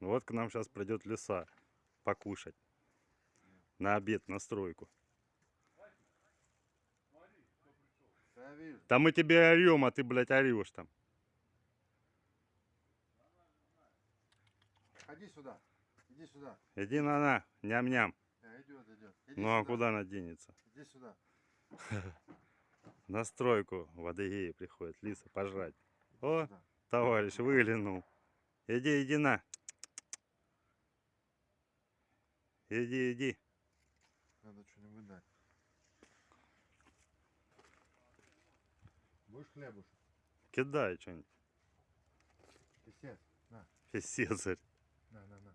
Вот к нам сейчас придет лиса покушать. На обед, на стройку. Да мы тебе орем, а ты, блядь, орешь там. Ходи сюда. Иди сюда. Иди на на, ням-ням. Да, идет, идет. Иди Ну а сюда. куда она денется? Иди сюда. На стройку в Адыгее приходит лиса пожрать. О, Сюда. товарищ, выглянул. Иди, иди на. Иди, иди. Надо что-нибудь дать. Будешь хлебушек? Кидай что-нибудь. Писец. На, Фисецарь. на, на, на.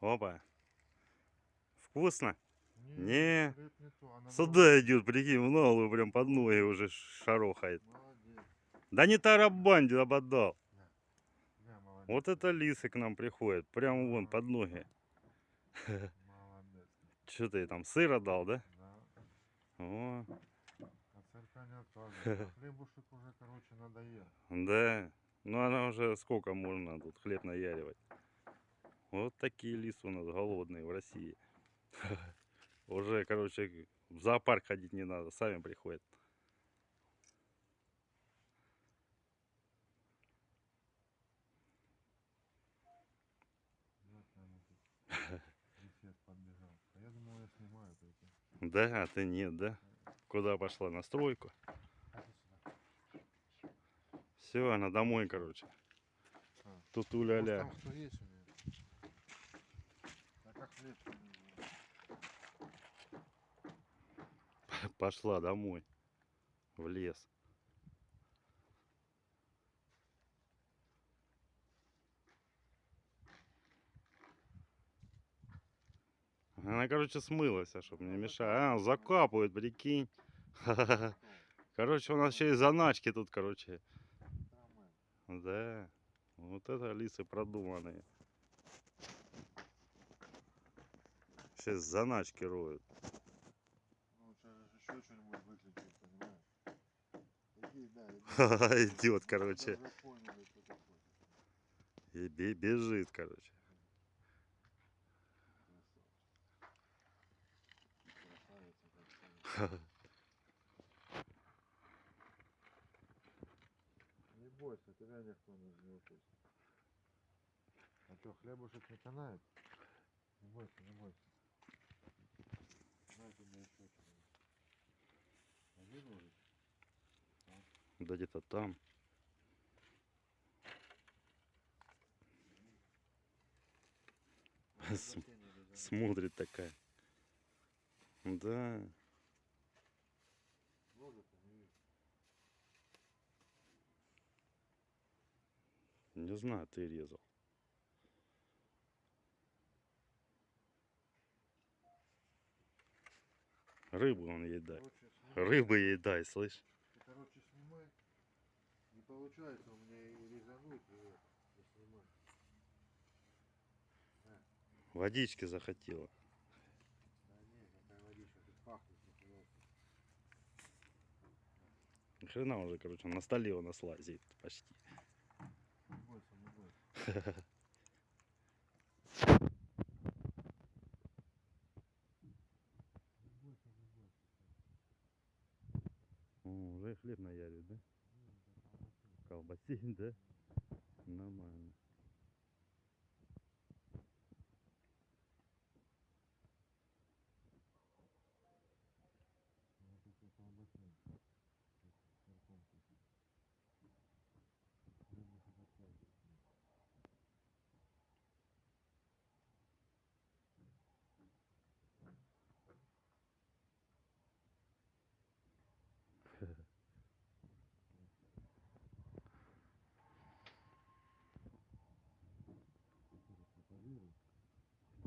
Опа. Вкусно? Не, Не. не то, Сюда идет, прикинь, в ногу прям под ноги уже шарохает. Молодец. Да не тарабань, ободал. Да, молодец. Вот это лисы к нам приходят, прямо вон под ноги. Что ты там, сыра дал, да? Да. О, От царька не отказывается. Хлебушек уже, короче, надоел. да. Ну она уже сколько можно тут хлеб наяривать. Вот такие лисы у нас голодные в России. Уже, короче, в зоопарк ходить не надо, сами приходят. Вот она тут. Писец подбежал. А я думал, я снимаю только. Да, а ты нет, да? Куда пошла? На стройку? Все, она домой, короче. А. Тут уля-ля. А? Пошла домой. В лес. Она, короче, смылась, а чтобы не мешать. А, закапывает, прикинь. Короче, у нас еще и заначки тут, короче. Да. Вот это лисы продуманные. Сейчас заначки роют. Ну, сейчас еще что-нибудь выключить, понимаешь? Иди, да, иди. Идет, короче. И бе- бежит, короче. Не бойся, тебя никто не укусит. А что, хлебушек не канает? Не бойся, не бойся. На тебе еще что-нибудь. Один уже? Да где-то там. Ну, См-. Смотрит такая. Да. Не знаю, ты резал. Рыбу он ей дай. Короче. Рыбы ей дай, слышь? Ты, короче, снимай. Не получается у меня и резануть, и, это, и снимать. Водички захотела. Да не, какая водичка, тут пахнет. Ни Хрена уже, короче, на столе у нас лазит почти. Не бойся, не бойся. Не бойся, не бойся. О, уже хлеб наярит, да? Ну, это колбаса. Колбасин, да? Нормально. Вот это колбаса. Тут с сырком купить. Хлебушек отвязывать.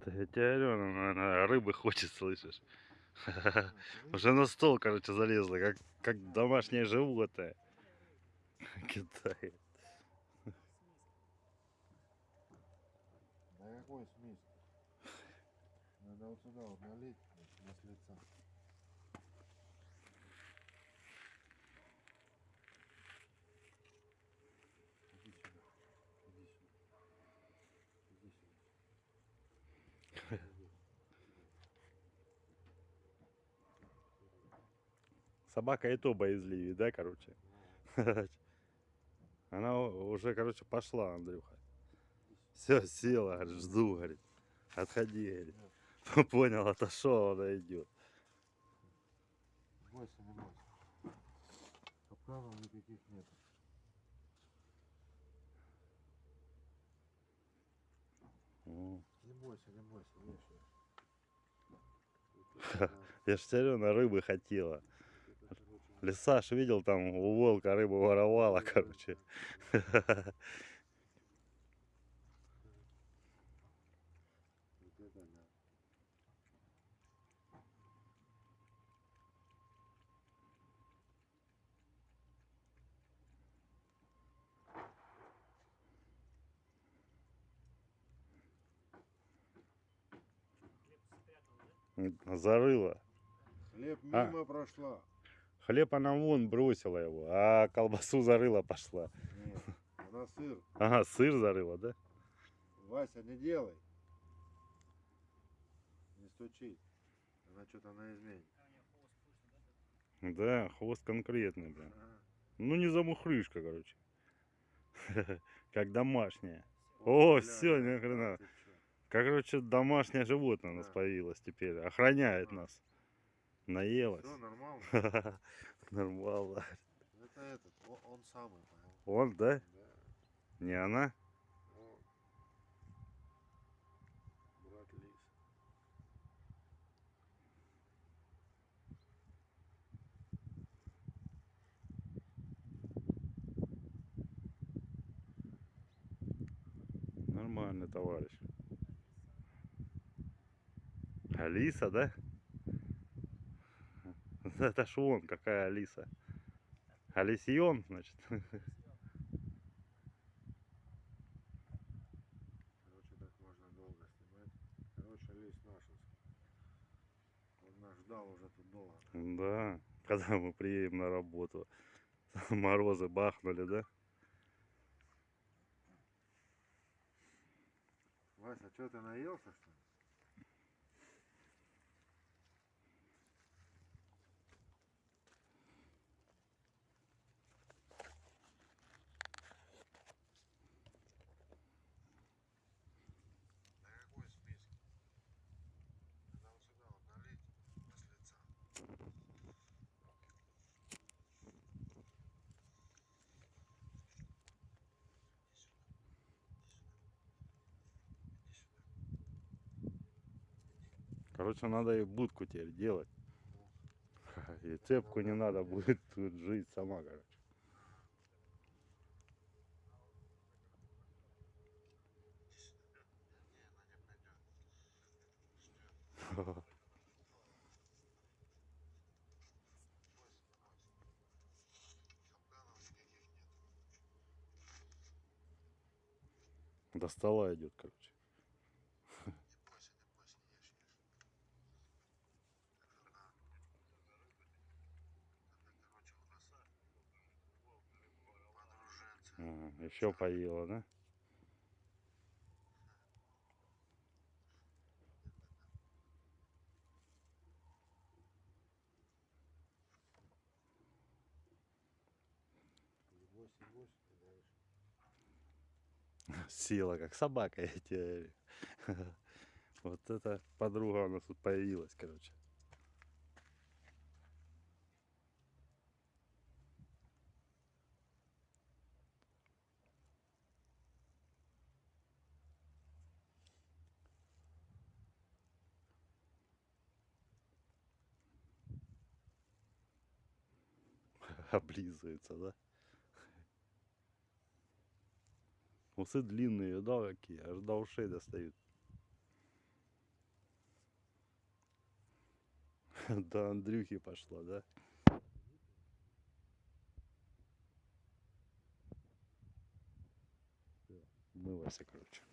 Да я тебе говорю, она, она рыбы хочет, слышишь? Уже на стол, короче, залезла, как, как домашнее животное. Кидает. Да какой смесь? Надо вот сюда вот налить, вот, с лица. Иди сюда. Иди сюда. Иди сюда. Собака и то боязливее, да, короче? Она уже, короче, пошла, Андрюха. Все, села, говорит, жду, говорит. Отходи, говорит. Понял, отошел, она идет. Бойся, не бойся. Капканов никаких нет. О, Не бойся, не бойся, вешай. Я ж все равно рыбы хотела. Лисаш видел, там у волка рыбу воровала, короче. Зарыла. Хлеб А. мимо прошла. Хлеб она вон бросила его, а колбасу зарыла пошла. Нет, она сыр. Ага, сыр зарыла, да? Вася, не делай. Не стучи. Она что-то на измене. Да, хвост конкретный, блин. Ага. Ну не замухрышка, короче. Как домашняя. О, бля, всё, ни хрена. чё. Короче, домашнее животное у нас появилось теперь. Охраняет нас. Наелась. Всё нормально. Нормально. Это этот, он самый, понял? Он, да? Да. Не она? Он. Брат лис. Нормальный товарищ. Алиса, да? Это ж он, какая Алиса. Алисион, значит. Короче, так можно долго снимать. Короче, лис нашинский. Он нас ждал уже тут долго. Да, когда мы приедем на работу. Морозы бахнули, да? Вася, что ты наелся, что ли? На какой список? Надо вот сюда вот налить с лица. Короче, надо и будку теперь делать. И цепку не надо будет тут жить сама, короче. До стола идет, короче. Не бойся, не бойся, ешь, ешь. Это да. Это, короче, у нас подруженцы. еще поела, да? Села, как собака, я тебе. Вот эта подруга у нас тут появилась, короче. Облизывается, да? Усы длинные, да, какие, аж до ушей достают. До Андрюхи пошла, да? Всё, Мылась, короче.